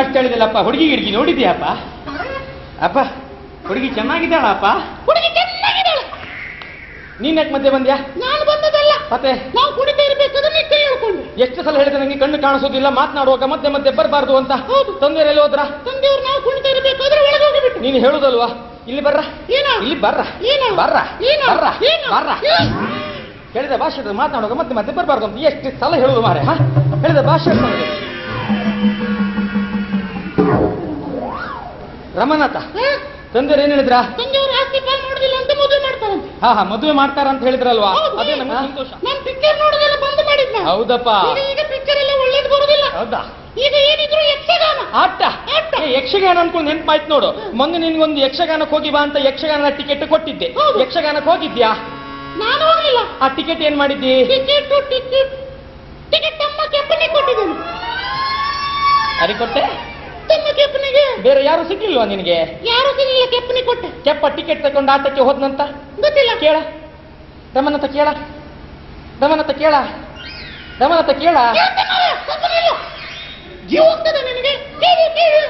ಮಾಡ್ತಾ ಹೇಳಿದಲ್ಲಪ್ಪ ಹುಡುಗಿ ಹಿಡ್ಗಿ ನೋಡಿದ್ಯಾಪ್ಪ? ಅಪ್ಪ ಹುಡುಗಿ ಚೆನ್ನಾಗಿದ್ದಾಳಪ್ಪ? ಹುಡುಗಿ ಚೆನ್ನಾಗಿದ್ದಾಳೆ. ನೀನ್ ಯಾಕೆ ಮಧ್ಯೆ ಬಂದ್ಯಾ? ನಾನು ಬಂದದಲ್ಲ ಮತ್ತೆ? ನಾವು ಕುಡಿತಾ ಇರ್ಬೇಕಾದ್ರೆ ನೀ ಕೈ ಹೇಳ್ಕೊಂಡು ಎಷ್ಟು ಸಲ ಹೇಳಿದ್ರೆ ನಂಗೆ ಕಣ್ಣು ಕಾಣಿಸೋದಿಲ್ಲ ಮಾತನಾಡುವಾಗ ಮತ್ತೆ ಮತ್ತೆ ಬರಬಾರ್ದು ಅಂತ? ಹೌದು. ತಂದೆಯಲ್ಲಿ ಹೋದ್ರ? ತಂದೆಯವ್ರು ನಾವು ಕುಣಿತಾ ಇರ್ಬೇಕಾದ್ರೆ ಒಳಗೆ ಹೋಗಿಬಿಟ್ಟು ನೀನು ಹೇಳುದಲ್ವಾ? ಇಲ್ಲಿ ಬರ್ರ. ಏನೋ? ಇಲ್ಲಿ ಬರ್ರ. ಏನೋ? ಬರ್ರ. ಏನೋ? ಬರ್ರ. ಏನೋ? ಬರ್ರ? ಹೇಳಿದ ಭಾಷೆ ಮಾತನಾಡುವಾಗ ಮತ್ತೆ ಮತ್ತೆ ಬರಬಾರ್ದು ಅಂತ ಎಷ್ಟು ಸಲ ಹೇಳುದು ಮಾರೆ ಹಾ? ಹೇಳಿದ ಭಾಷೆ ರಮನಾಥ. ತಂದೆ ತಂದೆಯವ್ರು ಏನ್ ಹೇಳಿದ್ರ? ತಂದೆಯವ್ರು ಆಸ್ತಿ ಪಾಲ್ ಅಂತ ಮದುವೆ ಮಾಡ್ತಾರಂತೆ. ಹಾ ಹಾ ಮದುವೆ ಮಾಡ್ತಾರ ಅಂತ ಹೇಳಿದ್ರಲ್ವಾ? ಹೌದು. ಅದೇ ನಮ್ಗೆ ಸಂತೋಷ. ನಾನು ಪಿಕ್ಚರ್ ನೋಡೋದೆಲ್ಲ ಬಂದ್ ಮಾಡಿದ್ನ. ಹೌದಪ್ಪ. ಈಗ ಈಗ ಪಿಕ್ಚರ್ ಎಲ್ಲ ಒಳ್ಳೇದು ಬರುದಿಲ್ಲ. ಹೌದಾ? ಈಗ ಏನಿದ್ರು ಯಕ್ಷಗಾನ. ಆಟ? ಆಟ. ಏ, ಯಕ್ಷಗಾನ ಅನ್ಕೊಂಡು ನೆನ್ಪಾಯ್ತು ನೋಡು. ಮೊನ್ನೆ ನಿನ್ಗೊಂದು ಯಕ್ಷಗಾನಕ್ಕೆ ಹೋಗಿ ಬಾ ಅಂತ ಯಕ್ಷಗಾನ ಟಿಕೆಟ್ ಕೊಟ್ಟಿದ್ದೆ. ಹೌದು. ಯಕ್ಷಗಾನಕ್ಕೆ ಹೋಗಿದ್ಯಾ? ನಾನು ಹೋಗ್ಲಿಲ್ಲ ಆ ಟಿಕೆಟ್ ಏನ್ ಮಾಡಿದ್ದಿ? Ticket ticket. ಟಿಕೆಟ್ ತಮ್ಮ ಕೆಪ್ಪನೆ ಕೊಟ್ಟಿದ್ದೇನೆ. ಅರಿ ಕೊಟ್ಟೆ? ತಮ್ಮ ಕೆಪ್ಪನಿಗೆ? ಬೇರೆ ಯಾರು ಸಿಗ್ಲಿಲ್ವಾ ನಿನಗೆ? ಯಾರು ಸಿಗಲಿಲ್ಲ ಕೆಪ್ಪನಿ ಕೊಟ್ಟ? ಕೆಪ್ಪ ಟಿಕೆಟ್ ತಗೊಂಡು ಆಟಕ್ಕೆ ಹೋದ್ನಂತ? ಗೊತ್ತಿಲ್ಲ. ಕೇಳ. ರಮನತ ಕೇಳ. ರಮನತ ಕೇಳ. ರಮನತ ಕೇಳ. ಕೇಳ್ತೆ ಮಾರ್ರೆ, ಜೀವ ಹೋಗ್ತದೆ ನಿನಗೆ. ಕೇಳಿ ಕೇಳಿ.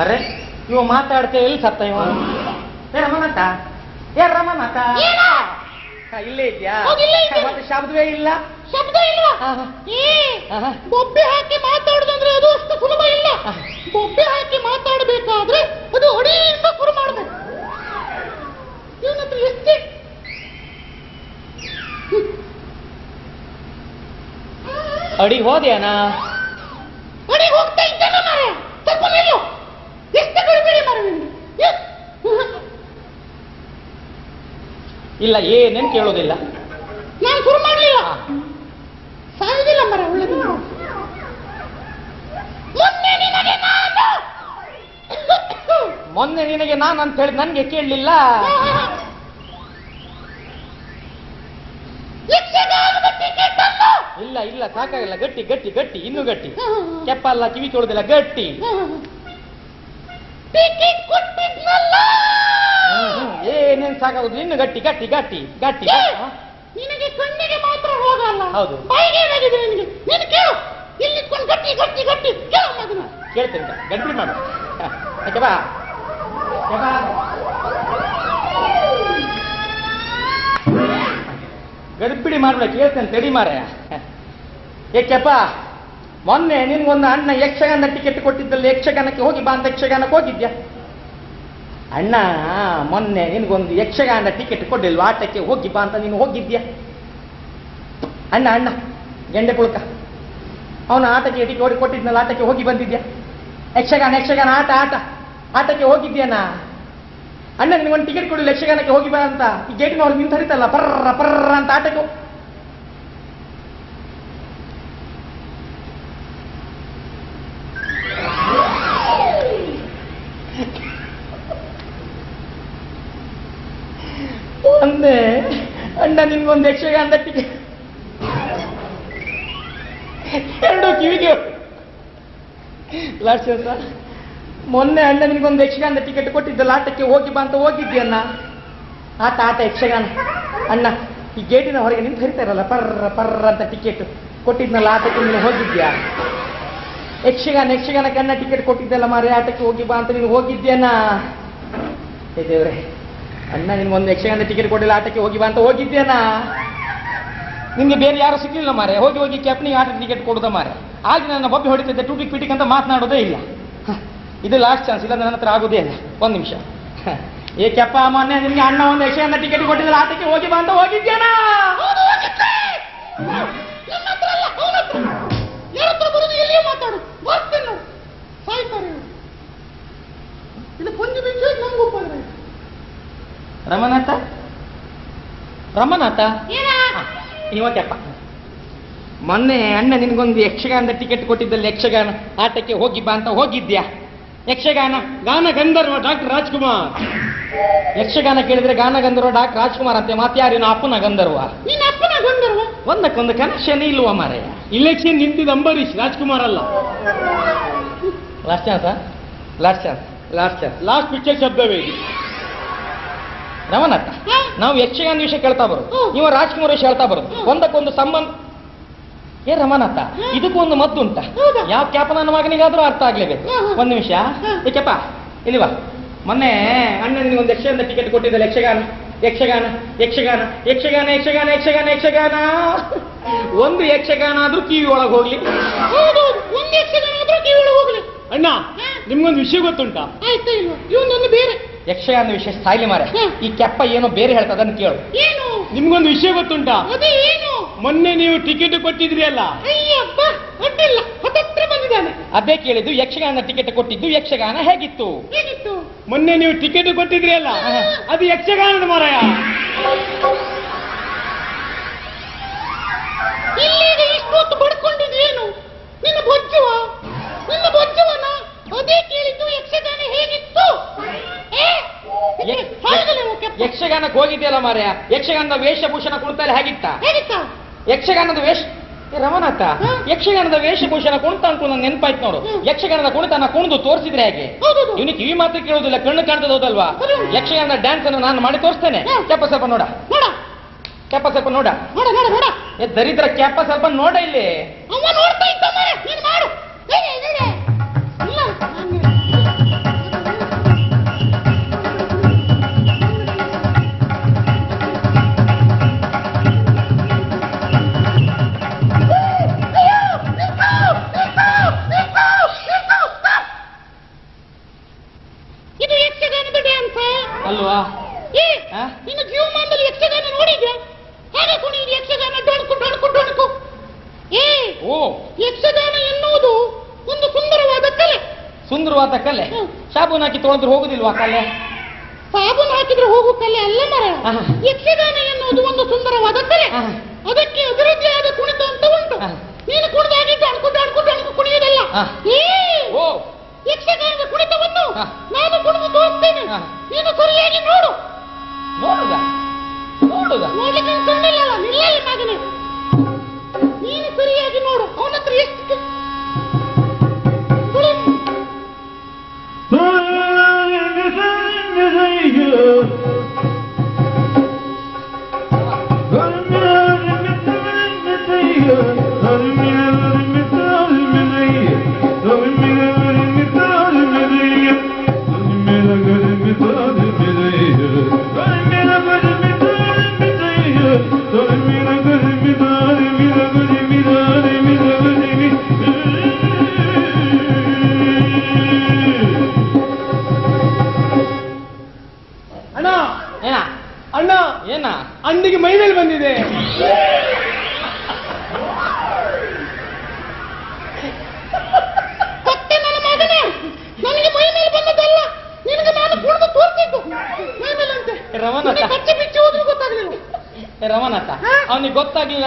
ಅರೆ ಇವ ಮಾತಾಡ್ತೇ ಎಲ್ಲಿ ಸತ್ತ ಇವ? ಏ ರಮನಾಥ ಏ ರಮನತ ಇಲ್ಲೇ ಇದ್ಯಾ. ಮತ್ತೆ ಶಬ್ದವೇ ಇಲ್ಲ? ಶಬ್ದ ಇಲ್ಲ? ಆಹಾ. ಬೊಬ್ಬೆ ಹಾಕಿ ಮಾತಾಡುದಂದ್ರೆ ಅದು ಅಷ್ಟು ಸುಲಭ ಇಲ್ಲ. ಬೊಬ್ಬೆ ಹಾಕಿ ಮಾತಾಡಬೇಕಾದ್ರೆ ಅದು ಅಡಿಯಿಂದ ಶುರು ಮಾಡಬೇಕು. ಇವನತ್ರ ಎಷ್ಟೇ ಅಡಿ ಹೋದ್ಯಾನ? ಅಡಿ ಹೋಗ್ತಾ ಇದ್ದಾನ ಮಾರೆ ತಪ್ಪ ನಿಲ್ಲು ಎಷ್ಟು ಕಡಿಬೇಡಿ ಮಾರೆ ನಿನ್ಗೆ ಎ- ಇಲ್ಲ ಏನೇನ್ ಕೇಳೋದಿಲ್ಲ ನಾನು ಶುರು ಮಾಡಲಿಲ್ಲ. ಸಾಯುವುದಿಲ್ಲ ಮರ ಒಳ್ಳೆದು. ಮೊನ್ನೆ ನಿನಗೆ ನಾನು ಮೊನ್ನೆ ನಿನಗೆ ನಾನು ಅಂತ ಹೇಳಿ ನನಗೆ ಕೇಳಲಿಲ್ಲ. ಯಕ್ಷಗಾನದ ಟಿಕೆಟ್ ಅಲ್ಲ. ಇಲ್ಲ ಇಲ್ಲ ಸಾಕಾಗಲ್ಲ. ಗಟ್ಟಿ ಗಟ್ಟಿ ಗಟ್ಟಿ ಇನ್ನೂ ಗಟ್ಟಿ. ಕೆಪ್ಪಲ್ಲ ಕಿವಿ ಕೇಳೋದಿಲ್ಲ ಗಟ್ಟಿ. ಟಿಕೆಟ್ ಕೊಟ್ಟಿದ್ನಲ್ಲ. ಸಾಕಾಗುದು. ನಿನ್ನ ಗಟ್ಟಿ ಗಟ್ಟಿ ಗಟ್ಟಿ ಗಟ್ಟಿ? ನಿನಗೆ ಕಣ್ಣಿಗೆ ಮಾತ್ರ ಹೋಗಲ್ಲ ಹೌದು. ಬಾಯಿಗೆ ಏನಾಗಿದೆ ನಿನಗೆ? ನೀನು ಕೇಳು. ಇಲ್ಲಿ ಗಟ್ಟಿ ಗಟ್ಟಿ ಗಟ್ಟಿ. ಕೇಳು ಮಗನ ಕೇಳ್ತೇನೆ. ಗಡ್ಬಿಡಿ ಮಾಡು. ಆಯ್ತಾ ಬಾ. ಗಡ್ಬಿಡಿ ಮಾಡ್ಬೇಡ ಕೇಳ್ತೇನೆ ತಡಿ ಮಾರ ಏಕೆಪ್ಪ ಮೊನ್ನೆ ನಿನ್ಗೊಂದು ಅಣ್ಣ ಯಕ್ಷಗಾನ ಟಿಕೆಟ್ ಕೊಟ್ಟಿದ್ದಲ್ಲಿ ಯಕ್ಷಗಾನಕ್ಕೆ ಹೋಗಿ ಬಾ ಅಂತ ಯಕ್ಷಗಾನಕ್ಕೆ ಹೋಗಿದ್ಯಾ? ಅಣ್ಣ, ಮೊನ್ನೆ ನಿನಗೊಂದು ಯಕ್ಷಗಾನ ಟಿಕೆಟ್ ಕೊಡ್ಲಿಲ್ವಾ? ಆಟಕ್ಕೆ ಬಾ ಅಂತ ನೀನು ಹೋಗಿದ್ಯಾ? ಅಣ್ಣ ಅಣ್ಣ, ಗೆಂಡೆ ಕುಳ್ಕ ಅವನು ಆಟಕ್ಕೆ ಟಿಕೆಟ್ ಓಡಿ ಕೊಟ್ಟಿದ್ನಲ್ಲ, ಆಟಕ್ಕೆ ಹೋಗಿ ಬಂದಿದ್ಯಾ? ಯಕ್ಷಗಾನ ಯಕ್ಷಗಾನ, ಆಟ ಆಟ. ಆಟಕ್ಕೆ ಹೋಗಿದ್ಯಾನ ಅಣ್ಣ, ನಿನಗೊಂದು ಟಿಕೆಟ್ ಕೊಡಲಿಲ್ಲ, ಯಕ್ಷಗಾನಕ್ಕೆ ಹೋಗಿ ಬಾ ಅಂತ. ಈ ಗೇಟಿನವ್ರು ನಿಂತರಿತಲ್ಲ, ಪರ್ರ ಪರ್ರ ಅಂತ ಆಟಕ್ಕೆ ಒಂದೇ ಅಣ್ಣ ನಿನ್ಗೊಂದು ಯಕ್ಷಗಾನ ಟಿಕೆಟ್ ಎರಡು ಕಿವಿಗೆ. ಲಾಸ್ಟ್ ಸರ್ ಮೊನ್ನೆ ಅಣ್ಣ ನಿನ್ಗೊಂದು ಯಕ್ಷಗಾನ ಟಿಕೆಟ್ ಕೊಟ್ಟಿದ್ದಲ್ಲ ಆಟಕ್ಕೆ ಹೋಗಿ ಬಾ ಅಂತ ಹೋಗಿದ್ಯಣ್ಣ ಆಟ ಆಟ ಯಕ್ಷಗಾನ. ಅಣ್ಣ, ಈ ಗೇಟಿನ ಹೊರಗೆ ನಿಂತು ಹರಿತಾರಲ್ಲ ಪರ್ರ ಪರ್ರ ಅಂತ ಟಿಕೆಟ್ ಕೊಟ್ಟಿದ್ನಲ್ಲ ಆಟಕ್ಕೆ ನೀನು ಹೋಗಿದ್ಯಾ ಯಕ್ಷಗಾನ, ಯಕ್ಷಗಾನಕ್ಕೆ ಅಣ್ಣ ಟಿಕೆಟ್ ಕೊಟ್ಟಿದ್ದಲ್ಲ ಮಾರಿ ಆಟಕ್ಕೆ ಹೋಗಿ ಬಾ ಅಂತ ನೀನು ಹೋಗಿದ್ಯಾನ ದೇವ್ರೆ. ಅಣ್ಣ ನಿನ್ಗೊಂದು ಯಕ್ಷಗಾನ ಟಿಕೆಟ್ ಕೊಟ್ಟಿಲ್ಲ ಆಟಕ್ಕೆ ಹೋಗಿ ಬಾ ಅಂತ ಹೋಗಿದ್ದೇನಾ? ನಿಮ್ಗೆ ಬೇರೆ ಯಾರು ಸಿಗ್ಲಿಲ್ಲ ಮಾರೆ ಹೋಗಿ ಹೋಗಿ ಕ್ಯಾಪ್ನಿಗೆ ಆಟ ಟಿಕೆಟ್ ಕೊಡುದ ಮಾರೆ ಆಗ ನನ್ನ ಬೊಬ್ಬೆ ಹೊಡಿತಿದ್ದೆ ಟೂಟಿಕ್ ಪಿಟಿಕ್ ಅಂತ ಮಾತನಾಡೋದೇ ಇಲ್ಲ. ಇದು ಲಾಸ್ಟ್ ಚಾನ್ಸ್ ಇಲ್ಲ ನನ್ನ ಹತ್ರ ಆಗೋದೇ ಇಲ್ಲ. ಒಂದು ನಿಮಿಷ. ಏ ಕೆಪ್ಪ ಮೊನ್ನೆ ನಿಮ್ಗೆ ಅಣ್ಣ ಒಂದು ಯಕ್ಷಗಾನ ಟಿಕೆಟ್ ಕೊಟ್ಟಿದ್ರೆ ಆಟಕ್ಕೆ ಹೋಗಿ ಬಾ ಅಂತ ಹೋಗಿದ್ದೇನ? ಮಾತಾಡು. ಇದು ಪಂಜು ಬಿಂಜು ಬಂದ್ರೆ ರಮನಾಥ? ರಮನಾಥ? ಇವತ್ತಪ್ಪ ಇವತ್ತೆಪ್ಪ ಮೊನ್ನೆ ಅಣ್ಣ ನಿನ್ಗೊಂದು ಯಕ್ಷಗಾನದ ಟಿಕೆಟ್ ಕೊಟ್ಟಿದ್ದಲ್ಲಿ ಯಕ್ಷಗಾನ. ಆಟಕ್ಕೆ ಹೋಗಿ ಬಾ ಅಂತ ಹೋಗಿದ್ಯಾ? ಯಕ್ಷಗಾನ ಗಾನ ಗಂಧರ್ವ ಡಾಕ್ಟರ್ ರಾಜ್ಕುಮಾರ್. ಯಕ್ಷಗಾನ ಕೇಳಿದ್ರೆ ಗಾನ ಗಂಧರ್ವ ಡಾಕ್ಟರ್ ರಾಜ್ಕುಮಾರ್ ಅಂತೆ ಮಾತ್ಯಾರಿನ ಅಪ್ಪನ ಗಂಧರ್ವ. ನಿನ್ನ ಅಪ್ಪನ ಗಂಧರ್ವ? ಒಂದಕ್ಕೊಂದು ಕನೆಕ್ಷನ್ ಇಲ್ವಾ ಮಾರೆ? ಇಲೆಕ್ಷನ್ ನಿಂತಿದ್ದ ಅಂಬರೀಶ್ ರಾಜ್ಕುಮಾರ್ ಅಲ್ಲ. Last chance last chance last chance last picture ಶಬ್ದವೇ Ramanatha ನಾವು ಯಕ್ಷಗಾನ ವಿಷಯ ಕೇಳ್ತಾ ಬರೋದು. ನೀವು ರಾಜ್ಕುಮಾರ್ ವಿಷಯ ಹೇಳ್ತಾ ಬರೋದು. ಒಂದಕ್ಕೊಂದು ಸಂಬಂಧ ಏ ರಮನಾಥ ಇದಕ್ಕೂ ಒಂದು ಮದ್ದು ಉಂಟ. ಹೌದಾ? ಯಾವ ಕ್ಯಾಪ ನನ್ನ ಮಗನಿಗಾದ್ರೂ ಅರ್ಥ ಆಗ್ಲೇಬೇಕು. ಒಂದು ನಿಮಿಷ. ಏಕೆಪ್ಪ ಇಲ್ಲಿವಾ ಮೊನ್ನೆ ಅಣ್ಣ ನಿನಗೆ ಒಂದು ಯಕ್ಷಗಾನ ಟಿಕೆಟ್ ಕೊಟ್ಟಿದ್ದಲ್ಲ ಯಕ್ಷಗಾನ ಯಕ್ಷಗಾನ ಯಕ್ಷಗಾನ ಯಕ್ಷಗಾನ ಯಕ್ಷಗಾನ ಯಕ್ಷಗಾನ ಯಕ್ಷಗಾನ. ಒಂದು ಯಕ್ಷಗಾನ ಆದ್ರೂ ಕಿವಿ ಒಳಗೆ ಹೋಗ್ಲಿ. ಒಂದು ಒಂದ್ ಯಕ್ಷಗಾನ ಆದ್ರೂ ಕಿವಿ ಒಳಗೆ ಹೋಗ್ಲಿ. ಅಣ್ಣ ನಿಮ್ಗೊಂದು ವಿಷಯ ಗೊತ್ತುಂಟಾ. ಆಯ್ತು ಇವನೊಂದು ಬೇರೆ. ಯಕ್ಷಗಾನ ವಿಷಯ ಸಾಯ್ಲಿ ಮಾರೆ ಈ ಕೆಪ್ಪ ಏನೋ ಬೇರೆ ಹೇಳ್ತಾ ಅದನ್ನು ಕೇಳು. ಏನು? ನಿಮ್ಗೊಂದು ವಿಷಯ ಗೊತ್ತುಂಟ? ಮೊನ್ನೆ ನೀವು ಟಿಕೆಟ್ ಕೊಟ್ಟಿದ್ರಿ ಅಲ್ಲ? ಅದೇ ಕೇಳಿದ್ದು ಯಕ್ಷಗಾನ ಟಿಕೆಟ್ ಕೊಟ್ಟಿದ್ದು ಯಕ್ಷಗಾನ ಹೇಗಿತ್ತು? ಹೇಗಿತ್ತು? ಮೊನ್ನೆ ನೀವು ಟಿಕೆಟ್ ಕೊಟ್ಟಿದ್ರಿ ಅಲ್ಲ. ಅದು ಯಕ್ಷಗಾನದ ಮಾರಾಯ. ಇಷ್ಟು ಇಷ್ಟೊತ್ತು ಬಡ್ಕೊಂಡಿದ್ಯೇನು ನಿನ್ನ ಬೊಜ್ಜುವ? ನಿನ್ನ ಬೊಜ್ಜುವನ? ಅದೇ ಕೇಳಿದ್ದು ಯಕ್ಷಗಾನ ಹೇಗಿತ್ತು? ಯಕ್ಷಗಾನಕ್ಕೆ ಹೋಗಿದ್ಯಲ್ಲ ಮಾರ್ಯ. ಯಕ್ಷಗಾನದ ವೇಷಭೂಷಣ ಕುಣಿತಲ್ಲಿ ಹೇಗಿತ್ತ? ಹೇಗಿತ್ತ? ಯಕ್ಷಗಾನದ ವೇಷ ರಮನಾಥ ಯಕ್ಷಗಾನದ ವೇಷಭೂಷಣ ಕುಣಿತ ಅಂತ ನನ್ನ ನೆನಪಾಯ್ತು ನೋಡು. ಯಕ್ಷಗಾನದ ಕುಣಿತ ನಾ ಕುಣಿದು ತೋರಿಸಿದ್ರೆ ಹೇಗೆ? ಇವನಿ ಕಿವಿ ಮಾತ್ರ ಕೇಳೋದಿಲ್ಲ ಕಣ್ಣು ಕಾಣ್ತದ ಹೌದಲ್ವಾ. ಯಕ್ಷಗಾನದ ಡ್ಯಾನ್ಸ್ ಅನ್ನು ನಾನು ಮಾಡಿ ತೋರಿಸ್ತೇನೆ. ಕೆಪ್ಪ ಸ್ವಲ್ಪ ನೋಡ. ನೋಡ. ಕೆಪ್ಪ ಸ್ವಲ್ಪ ನೋಡ. ದರಿದ್ರ ಕೆಪ್ಪ ಸ್ವಲ್ಪ ನೋಡ ಇಲ್ಲಿ. ನೋಡ್ತಾ ಹಾಗೆ ಯಕ್ಷಗಾನ ಡೊಣಕು ಡೊಣಕು ಡೊಣಕು? ಏ ಓ. ಯಕ್ಷಗಾನ ಎನ್ನುವುದು ಒಂದು ಸುಂದರವಾದ ಕಲೆ. ಸುಂದರವಾದ ಕಲೆ. ಸಾಬೂನ್ ಹಾಕಿ ತೊಳೆದ್ರೆ ಹೋಗುದಿಲ್ವಾ ಕಲೆ? ಸಾಬೂನ್ ಹಾಕಿದ್ರೆ ಹೋಗು ಕಲೆ ಅಲ್ಲ ಮರ. ಯಕ್ಷಗಾನ ಎನ್ನುವುದು ಒಂದು ಸುಂದರವಾದ ಕಲೆ. ಅದಕ್ಕೆ ಅಭಿವೃದ್ಧಿ ಆದ ಕುಣಿತ ಅಂತ ಉಂಟು. ನೀನು ಕುಣಿದಾಗಿ ಡೊಣಕು ಡೊಣಕು ಡೊಣಕು ಕುಣಿಯುವುದಲ್ಲ ಏ ಓ. ಯಕ್ಷಗಾನದ ಕುಣಿತವನ್ನು. ನಾನು ಕುಣಿದು ತೋರಿಸ್ತೇನೆ ನೀನು ಸರಿಯಾಗಿ ನೋಡು. ನೋಡುದ? ನೋಡುದ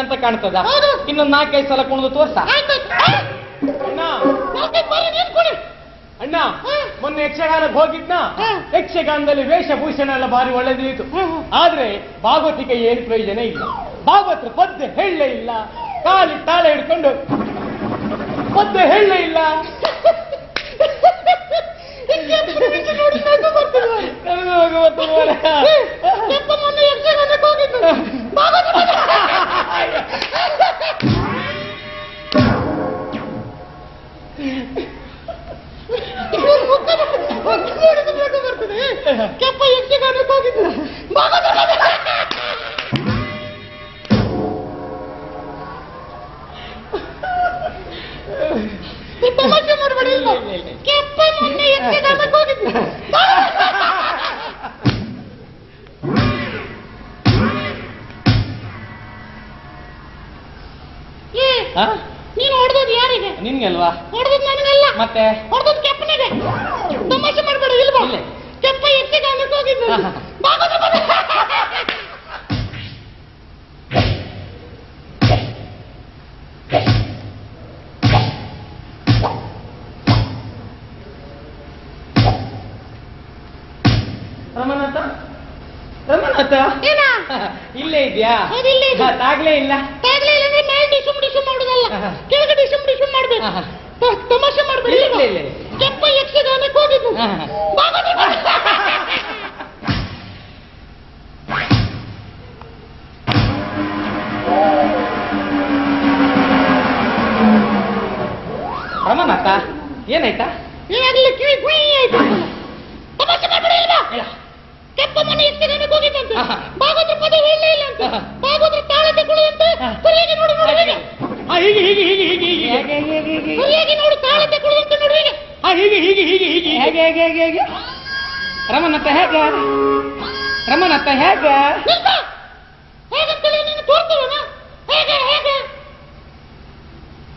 ಅಂತ ಕಾಣ್ತದ. ಇನ್ನೊಂದು ನಾಲ್ಕೈದು ಸಲ ಕುಣಿದು ತೋರ್ಸ! ಅಣ್ಣ. ಬಾರಿ ಮೊನ್ನೆ ಯಕ್ಷಗಾನಕ್ಕೆ ಹೋಗಿದ್ನ? ಯಕ್ಷಗಾನದಲ್ಲಿ ವೇಷಭೂಷಣ ಎಲ್ಲ ಭಾರಿ ಒಳ್ಳೆದಿತ್ತು. ಆದ್ರೆ ಭಾಗವತಿಗೆ ಏನು ಪ್ರಯೋಜನ ಇಲ್ಲ. ಭಾಗವತ್ರ ಪದ್ಯ ಹೇಳಲೇ ಇಲ್ಲ. ಕಾಲಿ ತಾಳೆ ಹಿಡ್ಕೊಂಡು ಪದ್ಯ ಹೇಳಲೇ ಇಲ್ಲ. ನೋಡಿ ನಗು ಬರ್ತದೆ ಮಾರ್ರೆ. ನನಗೂ ಹೋಗು ಬರ್ತದೆ. ಕೆಪ್ಪ ಯಕ್ಷಗಾನಕ್ಕೆ ಹೋಗಿದ್ದು ತಮಾಷೆ ಮಾಡಬೇಡ. ಕೆಪ್ಪ ಮೊನ್ನೆ ಯಕ್ಷಗಾನಕ್ಕೆ ಹೋಗಿದ್ದು ನಿನ್ಗೆ ಅಲ್ವಾ ಹೊಡೆದದ್ದು ನನಗಲ್ಲ. ಮತ್ತೆ? ಹೊಡೆದದ್ದು ಕೆಪ್ಪನಿಗೆ. ತಮಾಷೆ ಮಾಡಬೇಡ ಇಲ್ವಾ? ಇಲ್ಲ. ಕೆಪ್ಪ ಯಕ್ಷಗಾನಕ್ಕೆ ಹೋಗಿದ್ದು. ರಮನಾಥ? ರಮನಾಥ? ಏನ? ಇಲ್ಲೇ ಇದ್ಯಾ? ತಾಗ್ಲೇ ಇಲ್ಲ ತಾಗ್ಲೇ ಇಲ್ಲ. ಅಂದ್ರೆ ಮೇಲೆ ಡಿಸುಮ್ ಮಾಡುದಲ್ಲ. ಡಿಸ್ಕಷನ್ ಮಾಡ್ಬೇಕು ತಮಾಷೆ ಮಾಡ್ಬೇಡಿ ಕೆಂಪ ಯಕ್ಷಗಾನಕ್ಕೆ ಹೋಗಿದ್ದು ರಮನಾಥ ಏನಾಯ್ತಾ? ಏನಾಗಲಿ ಕಿವಿ ಕುಯಿ ಆಯ್ತು. ತಮಾಷೆ ಮಾಡ್ಬೇಡಿ ಇಲ್ವಾ ಕೆಂಪ ಮನೆ ಯಕ್ಷಗಾನಕ್ಕೆ ಹೋಗಿದ್ದಂತೆ. ಭಾಗವತ ಪದ ಹೇಳಲೇ ಇಲ್ಲ ಅಂತ. ಭಾಗವತ ತಾಳದ ಕುಳಿ ಅಂತ ಸರಿಯಾಗಿ ನೋಡಿ ನೋಡಿ ಹೀಗೆ ಹೀಗೆ ಹೀಗೆ ಹೀಗೆ ಹೀಗೆ. ಹೇಗೆ ನೋಡು ತಾಳ ತಗೊಳ್ಳುವಂತೆ ನೋಡು ಹೀಗೆ. ಆ, ಹೀಗೆ ಹೀಗೆ ಹೀಗೆ ಹೀಗೆ ಹೇಗೆ. ಹೇಗೆ ಹೇಗೆ ಹೇಗೆ ರಮನತ್ತ ಹೇಗ? ರಮನತ್ತ ಹೇಗ ನಿಲ್ಸ ಹೇಗಂತೇಳಿ ನೀನು ತೋರ್ತೀವನ ಹೇಗೆ ಹೇಗೆ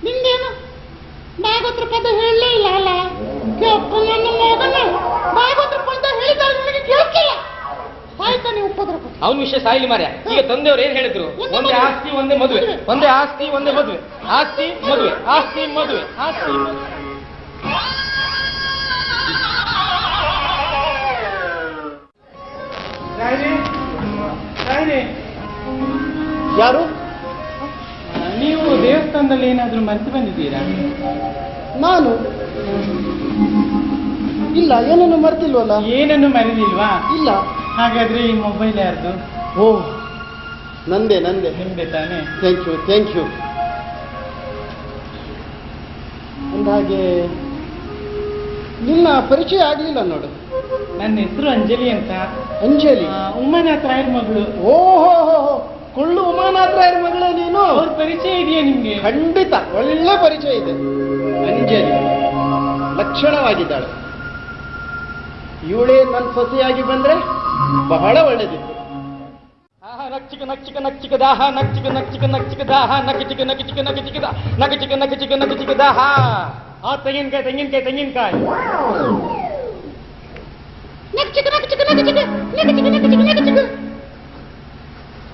ನಿಂದೇನು ಭಾಗವತ್ರ ಪದ ಹೇಳಲೇ ಇಲ್ಲ ಅಲ್ಲ ಕೆಂಪು ನನ್ನ ಮಗನ ಭಾಗವತ್ರ ಪದ ಹೇಳಿದಾಗ ನನಗೆ ಕೇಳ್ತಿಲ್ಲ ಸಾಯ್ತಾನೆ ಉಪದ್ರ ಅವನ ವಿಷಯ ಸಾಯಿಲಿ ಮಾರ್ಯ ಈಗ ತಂದೆಯವರು ಏನ್ ಹೇಳಿದ್ರು? ಒಂದೇ ಆಸ್ತಿ ಒಂದೇ ಮದುವೆ. ಒಂದೇ ಆಸ್ತಿ ಒಂದೇ ಮದುವೆ. ಆಸ್ತಿ ಮದುವೆ. ಆಸ್ತಿ ಮದುವೆ. ಆಸ್ತಿ ಯಾರು? ನೀವು ದೇವಸ್ಥಾನದಲ್ಲಿ ಏನಾದ್ರೂ ಮರೆತು ಬಂದಿದ್ದೀರಾ? ನಾನು? ಇಲ್ಲ ಏನನ್ನು ಮರೆತಿಲ್ವಲ್ಲ? ಏನನ್ನು ಮರೆದಿಲ್ವಾ? ಇಲ್ಲ. ಹಾಗಾದ್ರೆ ಈ ಮೊಬೈಲ್ ಯಾರ್ದು? ಓ ನಂದೆ ನಂದೆ. ನಿಮ್ದೆ ತಾನೆ. ಥ್ಯಾಂಕ್ ಯು ಥ್ಯಾಂಕ್ ಯು ಅಂದಹಾಗೆ ನಿನ್ನ ಪರಿಚಯ ಆಗಲಿಲ್ಲ ನೋಡು. ನನ್ನ ಹೆಸರು ಅಂಜಲಿ ಅಂತ. ಅಂಜಲಿ? ಉಮಾನಾಥ ರಾಯರ್ ಮಗಳು. ಓಹೋ ಕೊಳ್ಳು ಉಮಾನಾಥರಾಯರ ಮಗಳೇ ನೀನು? ಅವ್ರ ಪರಿಚಯ ಇದೆಯಾ ನಿಮ್ಗೆ? ಖಂಡಿತ ಒಳ್ಳೆ ಪರಿಚಯ ಇದೆ. ಅಂಜಲಿ ಲಕ್ಷಣವಾಗಿದ್ದಾಳೆ. ಇವಳೇ ನನ್ನ ಸೊಸೆಯಾಗಿ ಬಂದ್ರೆ ಬಹಳ ಒಳ್ಳೆದಿತ್ತು. ನಕ್ಚಿಕ ನಕ್ಚಿಕ ನಕ್ಚಿಕ ದಾಹ ನಕ್ಚಿಕ ನಕ್ಚಿಕ ನಕ್ಚಿಕ ದಾಹ ನಕಚಿಕ ನಕಚಿಕ ನಕಚಿಕ ದಾ ನಕಚಿಕ ನಕಚಿಕ ನಗಚಿಕ ದಾಹ. ಆ ತೆಂಗಿನಕಾಯಿ ತೆಂಗಿನಕಾಯಿ ತೆಂಗಿನಕಾಯಿ. ನಕ್ಚಿಕ ನಕ್ಚಿಕ ನಕ್ಚಿಕ ನಕ್ಚಿಕ ನಕ್ಚಿಕ ನಕ್ಚಿಕ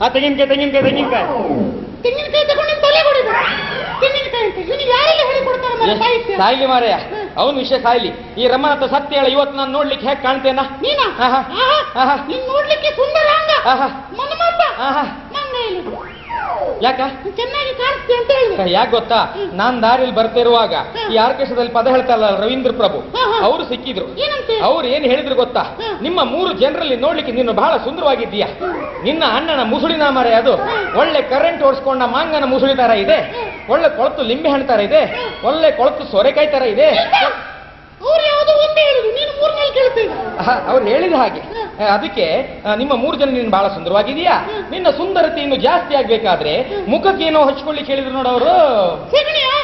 ಆ ತೆಂಗಿನಕಾಯಿ ತೆಂಗಿನಕಾಯಿ ತೆಂಗಿನಕಾಯಿ. ತೆಂಗಿನಕಾಯಿ ತಗೊಂಡು ತಲೆ ಹೊಡಿದು. ತೆಂಗಿನಕಾಯಿ ಅಂತ ಇವನಿಗೆ ಯಾರೆಲ್ಲ ಹೇಳಿಕೊಡ್ತಾರೆ ಮನೆ ಸಾಹಿತ್ಯ? ಸಾಯ್ಲಿ ಮಾರಯ್ಯ ಅವನ ವಿಷಯ ಸಾಯ್ಲಿ. ಈ ರಮಣತ ಸತ್ಯ ಹೇಳ ಇವತ್ತು ನಾನು ನೋಡ್ಲಿಕ್ಕೆ ಹೇಗೆ ಕಾಣ್ತೇನಾ? ನೀನಾ? ನೋಡ್ಲಿಕ್ಕೆ ಯಾಕ? ಚೆನ್ನಾಗಿ ಕಾಣಿಸ್ತೀಯ ಅಂತ ಹೇಳಿದೆ ಯಾಕೆ ಗೊತ್ತಾ? ನಾನ್ ದಾರಿಲಿ ಬರ್ತಿರುವಾಗ ಈ ಆರ್ಕೆಸ್ಟ್ರಾದಲ್ಲಿ ಪದ ಹೇಳ್ತಾರಲ್ಲ ರವೀಂದ್ರ ಪ್ರಭು. ಅವರು ಸಿಕ್ಕಿದ್ರು. ಅವ್ರು ಏನ್ ಹೇಳಿದ್ರು ಗೊತ್ತಾ? ನಿಮ್ಮ ಮೂರು ಜನರಲ್ಲಿ ನೋಡ್ಲಿಕ್ಕೆ ನೀನು ಬಹಳ ಸುಂದರವಾಗಿದ್ದೀಯ? ನಿನ್ನ ಅಣ್ಣನ ಮುಸುಳಿನ ಮರೆ ಅದು. ಒಳ್ಳೆ ಕರೆಂಟ್ ಓಡಿಸ್ಕೊಂಡ ಮಾಂಗನ ಮುಸುಳಿ ತರ ಇದೆ. ಒಳ್ಳೆ ಕೊಳತು ಲಿಂಬೆ ಹಣ್ಣು ತರ ಇದೆ. ಒಳ್ಳೆ ಕೊಳತು ಸೋರೆಕಾಯಿ ತರ ಇದೆ. ಅವ್ರು ಹೇಳಿದ ಹಾಗೆ. ಅದಕ್ಕೆ ನಿಮ್ಮ ಮೂರು ಜನ ನೀನು ಬಹಳ ಸುಂದರವಾಗಿದೀಯಾ ನಿನ್ನ ಸುಂದರತೆ ಇನ್ನು ಜಾಸ್ತಿ ಆಗ್ಬೇಕಾದ್ರೆ ಮುಖಕ್ಕೆ ಏನೋ ಹಚ್ಕೊಳ್ಳಿ ಹೇಳಿದ್ರು ನೋಡವರು ಅವರು.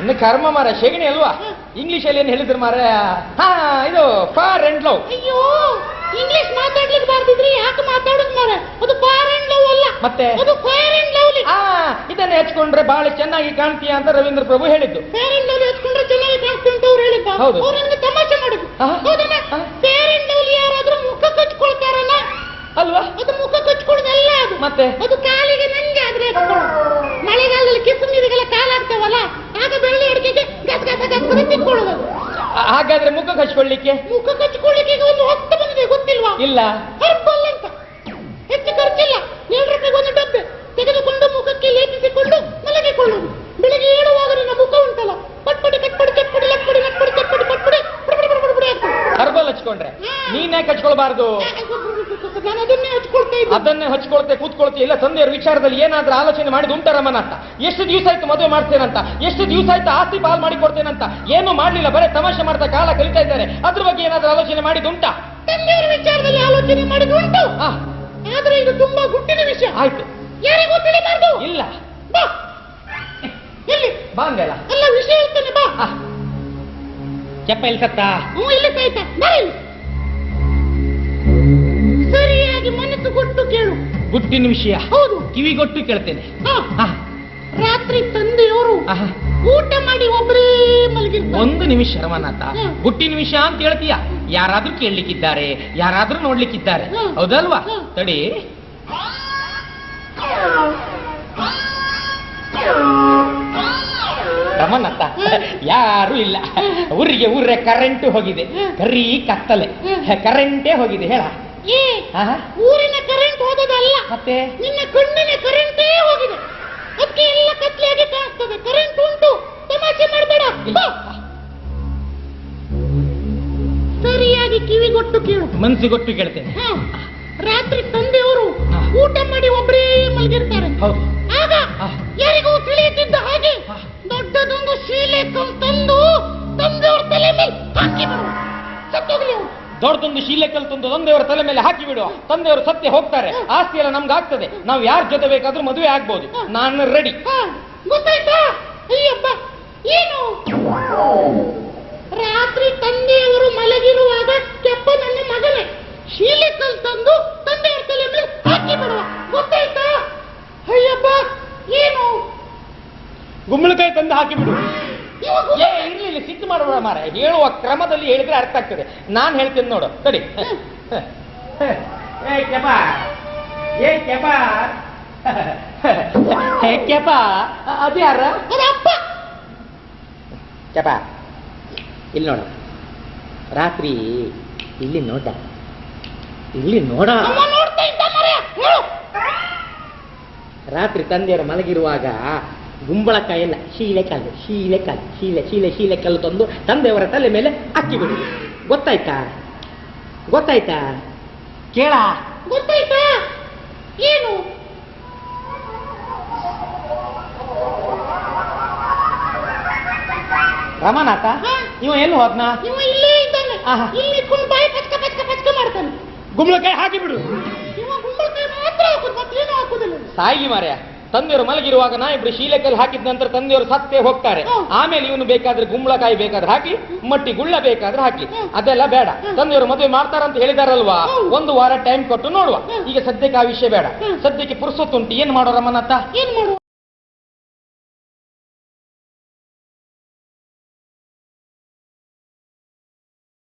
ಇನ್ನು ಕರ್ಮ ಮಾರ ಶೆಗಣಿ ಅಲ್ವಾ? ಇಂಗ್ಲಿಷ್ ಅಲ್ಲಿ ಏನ್ ಹೇಳಿದ್ರು ಮಾರ ಹಾ ಇದು ಫಾರ್ ಅಂಡ್ ಲವ್ ಅಯ್ಯೋ ಇಂಗ್ಲಿಷ್ ಮಾತಾಡ್ಲಿಕ್ಕೆ ಬರ್ತಿದ್ರಿ ಯಾಕೆ ಮಾತಾಡೋದು ಮಾರ ಅದು ಫಾರ್ ಅಂಡ್ ಲವ್ ಅಲ್ಲ. ಮತ್ತೆ? ಅದು ಫೈರ್ ಅಂಡ್ ಲವ್ಲಿ ಹಾ ಇದನ್ನ ಹಚ್ಕೊಂಡ್ರೆ ಬಹಳ ಚೆನ್ನಾಗಿ ಕಾಣ್ತೀಯ ಅಂತ ರವೀಂದ್ರ ಪ್ರಭು ಹೇಳಿದ್ದು. ಫೇರ್ ಅಂಡ್ ಲವ್ಲಿ ಹಚ್ಕೊಂಡ್ರೆ ಚೆನ್ನಾಗಿ ಕಾಣಿಸ್ತು ಅಂತ ಅವ್ರು ಹೇಳಿದ್ದ. ಹೌದು. ಅವ್ರು ನನಗೆ ತಮಾಷೆ ಮಾಡಿದ್ರು ಆಹಾ. ಮತ್ತೆ? ಅದು ಕಾಲಿಗೆ ನಂಗೆ ಆದ್ರೆ ಮಳೆಗಾಲದಲ್ಲಿ ಕಿಸು ನೀರಿಗೆಲ್ಲ ಕಾಲಾಗ್ತಾವಲ್ಲ ಆಗ ಬೆಳ್ಳಿ ಅಡಿಕೆಗೆ ಗಸ್ ಗಸ ಗಸ್ ತಿಕ್ಕೊಳ್ಳೋದು ಹಾಗಾದ್ರೆ ಮುಖ ಹಚ್ಕೊಳ್ಳಿಕ್ಕೆ ಮುಖ ಕಚ್ಕೊಳ್ಳಿಕ್ಕೆ ಈಗ ಒಂದು ಹೊತ್ತು ಬಂದಿದೆ ಗೊತ್ತಿಲ್ವಾ? ಇಲ್ಲ. ಹರ್ಬಲ್ ಅಂತ. ಹೆಚ್ಚು ಖರ್ಚಿಲ್ಲ. ಏಳು ರೂಪಾಯಿಗೆ ಒಂದು ಡಬ್ಬೆ ತೆಗೆದುಕೊಂಡು ಮುಖಕ್ಕೆ ಲೇಪಿಸಿಕೊಂಡು ಮಲಗಿಕೊಳ್ಳೋದು. ಬೆಳಿಗ್ಗೆ ಏಳುವಾಗ ಹಚ್ಕೊಂಡ್ರೆ. ನೀನ್ಯಾಕೆ ಹಚ್ಕೊಳ್ಬಾರ್ದು ನಾನು ಅದನ್ನೇ ಹಚ್ಕೊಳ್ತಾ ಇದ್ದೆ ಅದನ್ನೇ ಹಚ್ಕೊಳ್ತೆ ಕೂತ್ಕೊಳ್ತೀಯ ಇಲ್ಲ ತಂದೆಯವ್ರ ವಿಚಾರದಲ್ಲಿ ಏನಾದ್ರೂ ಆಲೋಚನೆ ಮಾಡಿದ ಮನ ಅಂತ ಎಷ್ಟು ದಿವಸ ಆಯ್ತು ಮದುವೆ ಮಾಡ್ತೇನಂತ? ಎಷ್ಟು ದಿವಸ ಆಯ್ತು ಆಸ್ತಿ ಪಾಲ್ ಮಾಡಿ ಕೊಡ್ತೇನಂತ ಏನು ಮಾಡ್ಲಿಲ್ಲ? ಬರೇ ತಮಾಷೆ ಮಾಡ್ತಾ ಕಾಲ ಕಲಿತಾ ಇದ್ದಾರೆ. ಅದ್ರ ಬಗ್ಗೆ ಏನಾದ್ರೂ ಆಲೋಚನೆ ಮಾಡಿದ ಉಂಟಾ? ತಂದೆಯವರ ವಿಚಾರದಲ್ಲಿ ಆಲೋಚನೆ ಮಾಡಿದುಂಟು ಆದ್ರೆ ಇದು ತುಂಬಾ ಗುಟ್ಟಿನ ವಿಷಯ. ಆಯ್ತು. ಯಾರಿಗೂ ತಿಳಿಬಾರ್ದು. ಇಲ್ಲ. ಬಾ. ಎಲ್ಲಿ? ಬಾಂಗಲ್ಲ ಎಲ್ಲ ವಿಷಯ ಹೇಳ್ತೇನೆ ಬಾ. ಚೆಪ್ಪ ಇಲ್ಲಿ ಸತ್ತ? ಹ್ಞೂ ಇಲ್ಲ ಸರಿಯಾಗಿ ಮನಸ್ಸು ಕೊಟ್ಟು ಕೇಳು. ಗುಟ್ಟಿನ ವಿಷಯ. ಹೌದು. ಕಿವಿಗೊಟ್ಟು ಕೇಳ್ತೇನೆ. ರಾತ್ರಿ ತಂದೆಯವರು. ಊಟ ಮಾಡಿ ಒಬ್ಬರೇ ಮಲಗಿರ್ತಾರೆ. ಒಂದು ನಿಮಿಷ ರಮಾನಾಥ. ಗುಟ್ಟಿನ ವಿಷಯ ಅಂತ ಹೇಳ್ತೀಯ? ಯಾರಾದ್ರೂ ಕೇಳಲಿಕ್ಕಿದ್ದಾರೆ ಯಾರಾದ್ರೂ ನೋಡ್ಲಿಕ್ಕಿದ್ದಾರೆ. ಹೌದಲ್ವಾ. ತಡಿ. ರಮನಾಥ ಅಂತ ಯಾರು ಇಲ್ಲ. ಊರಿಗೆ ಊರೇ ಕರೆಂಟ್ ಹೋಗಿದೆ. ಕರಿ ಕತ್ತಲೆ. ಕರೆಂಟೇ ಹೋಗಿದೆ ಹೇಳ. ಊರಿನ ಕರೆಂಟ್ ಹೋದದಲ್ಲ ಮತ್ತೆ? ನಿನ್ನ ಕಣ್ಣಿನ ಕರೆಂಟೇ ಹೋಗಿದೆ. ಅದಕ್ಕೆ ಎಲ್ಲ ಕತ್ಲೆಯಾಗಿ ಕಾಣಿಸ್ತದೆ ಕರೆಂಟ್ ಉಂಟು. ತಮಾಷೆ ಮಾಡಬೇಡ. ಸರಿಯಾಗಿ ಕಿವಿಗೊಟ್ಟು ಕೇಳು. ಮನ್ಸಿಗೊಟ್ಟು ಕೇಳ್ತೇನೆ. ರಾತ್ರಿ ತಂದೆಯವರು ಊಟ ಮಾಡಿ ಒಬ್ಬರೇ ಮಲಗಿರ್ತಾರೆ. ಹೌದು. ದೊಡ್ಡದೊಂದು ಶೀಲೆ ತಂದು ತಂದೆಯವರ ತಲೆ ಮೇಲೆ ಹಾಕಿ ಬಿಡುವ ತಂದೆಯವರು ಸತ್ಯ ಹೋಗ್ತಾರೆ. ಆಸ್ತಿ ಎಲ್ಲ ನಮ್ಗೆ ಆಗ್ತದೆ ನಾವು ಯಾರ ಜೊತೆ ಬೇಕಾದ್ರೂ ಮದುವೆ ಆಗ್ಬೋದು. ನಾನು ರೆಡಿ ಗೊತ್ತಾಯ್ತಾ? ಅಯ್ಯಪ್ಪ ಏನು? ರಾತ್ರಿ ತಂದೆಯವರು ಮಲಗಿರುವಾಗ ಕೆಪ್ಪ ನನ್ನ ಮಗನೇ. ಶೀಲೆ ತಂದು ತಂದೆಯವರ ತಲೆ ಮೇಲೆ ಹಾಕಿ ಬಿಡುವ. ಗೊತ್ತಾಯ್ತಾ? ಅಯ್ಯಪ್ಪ ಏನು? ಗುಮ್ಮಳಕಾಯಿ ತಂದು ಹಾಕಿ ಬಿಡು. ಏ ಇರ್ಲಿ ಇಲ್ಲಿ ಸಿಟ್ಟು ಮಾಡಬೇಡ ಮಾರ. ಹೇಳುವ ಕ್ರಮದಲ್ಲಿ ಹೇಳಿದ್ರೆ ಅರ್ಥ ಆಗ್ತದೆ. ನಾನ್ ಹೇಳ್ತೇನೆ ನೋಡು. ಸರಿ ಏ ಕೆಪ ಏ ಕೆಪ ಹೇ ಕೆಪ ಅದು ಯಾರ? ಅಪ್ಪ. ಕೆಪ ಇಲ್ಲಿ ನೋಡ. ರಾತ್ರಿ ಇಲ್ಲಿ ನೋಡ. ಇಲ್ಲಿ ನೋಡ. ರಾತ್ರಿ ತಂದೆಯವರು ಮಲಗಿರುವಾಗ ಗುಂಬಳಕಾಯಿ ಶೀಲೆ ಕಲ್ಲು ಶೀಲೆ ಶೀಲೆ ಶೀಲೆ ಶೀಲೆ ಕಲ್ಲು ತಂದು ತಂದೆಯವರ ತಲೆ ಮೇಲೆ ಅಕ್ಕಿ ಬಿಡು ಗೊತ್ತಾಯ್ತಾ? ಗೊತ್ತಾಯ್ತಾ? ಕೇಳ. ಗೊತ್ತಾಯ್ತಾ? ಏನು? ರಮಾನಾಥ ನೀವು ಏನು ಎಲ್ಲಿ ಹೋದ್ನ? ಇಲ್ಲೇ ಇದ್ದಾನೆ. ಆಹಾ. ಇಲ್ಲಿ ಕುಣ್ ಬಾಯಿ ಪಚ್ಕ ಪಚ್ಕ ಪಚ್ಕ ಮಾಡ್ತಾನೆ. ಗುಂಬಳಕಾಯಿ ಹಾಕಿ ಬಿಡು. ಇವ ಗುಂಬಳಕಾಯಿ ಮಾತ್ರ ಹಾಕೋದು ಮತ್ತೇನು ಹಾಕೋದಿಲ್ಲ. ಸಾಯಿಲಿ ಮಾರ್ಯ ತಂದೆಯವರು ಮಲಗಿರುವಾಗ ನಾ ಇಬ್ರು ಶೀಲಕಲ್ಲಿ ಹಾಕಿದ ನಂತರ ತಂದೆಯವರು ಸತ್ತೇ ಹೋಗ್ತಾರೆ. ಆಮೇಲೆ ಇವನು ಬೇಕಾದ್ರೆ ಗುಂಬಳಕಾಯಿ ಬೇಕಾದ್ರೆ ಹಾಕಿ ಮಟ್ಟಿ ಗುಳ್ಳ ಬೇಕಾದ್ರೆ ಹಾಕಿ. ಅದೆಲ್ಲ ಬೇಡ. ತಂದೆಯವರು ಮದುವೆ ಮಾಡ್ತಾರಂತ ಹೇಳಿದಾರಲ್ವಾ? ಒಂದು ವಾರ ಟೈಮ್ ಕೊಟ್ಟು ನೋಡುವ. ಈಗ ಸದ್ಯಕ್ಕೆ ಆ ವಿಷಯ ಬೇಡ. ಸದ್ಯಕ್ಕೆ ಪುರುಸೊತ್ತುಂಟು. ಏನ್ ಮಾಡೋ ರಮನಾಥ ಏನ್ ಮಾಡುವ